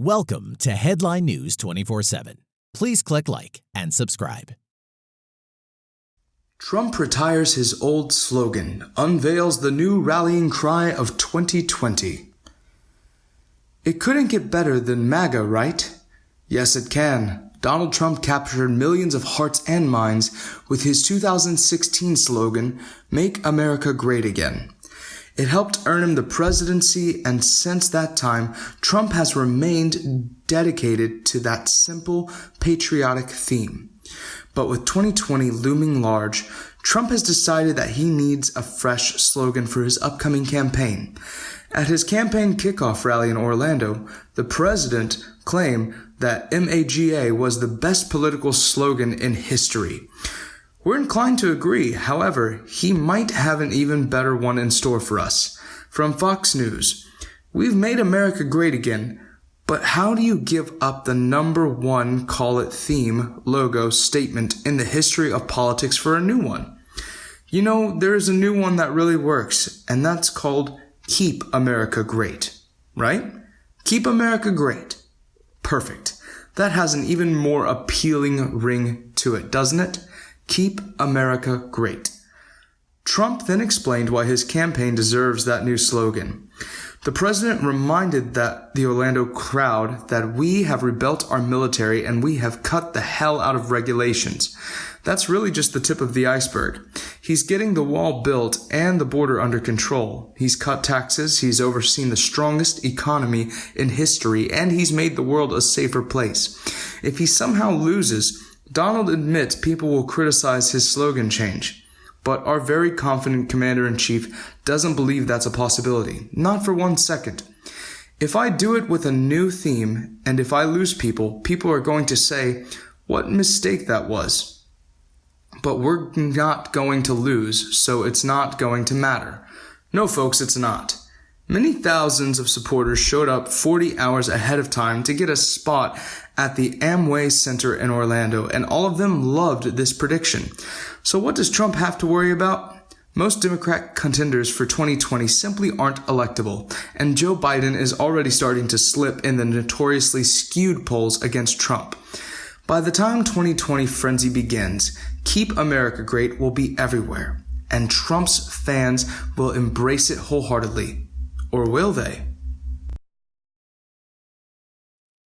Welcome to Headline News 24 7. Please click like and subscribe. Trump retires his old slogan, unveils the new rallying cry of 2020. It couldn't get better than MAGA, right? Yes, it can. Donald Trump captured millions of hearts and minds with his 2016 slogan, Make America Great Again. It helped earn him the presidency, and since that time, Trump has remained dedicated to that simple, patriotic theme. But with 2020 looming large, Trump has decided that he needs a fresh slogan for his upcoming campaign. At his campaign kickoff rally in Orlando, the president claimed that MAGA was the best political slogan in history. We're inclined to agree, however, he might have an even better one in store for us. From Fox News We've made America great again, but how do you give up the number one call it theme, logo, statement in the history of politics for a new one? You know, there is a new one that really works, and that's called Keep America Great, right? Keep America Great. Perfect. That has an even more appealing ring to it, doesn't it? Keep America Great. Trump then explained why his campaign deserves that new slogan. The president reminded that the Orlando crowd that we have rebuilt our military and we have cut the hell out of regulations. That's really just the tip of the iceberg. He's getting the wall built and the border under control. He's cut taxes, he's overseen the strongest economy in history, and he's made the world a safer place. If he somehow loses, Donald admits people will criticize his slogan change, but our very confident commander in chief doesn't believe that's a possibility, not for one second. If I do it with a new theme, and if I lose people, people are going to say, what mistake that was. But we're not going to lose, so it's not going to matter. No, folks, it's not. Many thousands of supporters showed up 40 hours ahead of time to get a spot at the Amway Center in Orlando, and all of them loved this prediction. So, what does Trump have to worry about? Most Democrat contenders for 2020 simply aren't electable, and Joe Biden is already starting to slip in the notoriously skewed polls against Trump. By the time 2020 frenzy begins, Keep America Great will be everywhere, and Trump's fans will embrace it wholeheartedly. Or will they?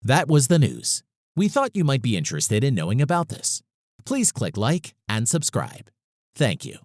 That was the news. We thought you might be interested in knowing about this. Please click like and subscribe. Thank you.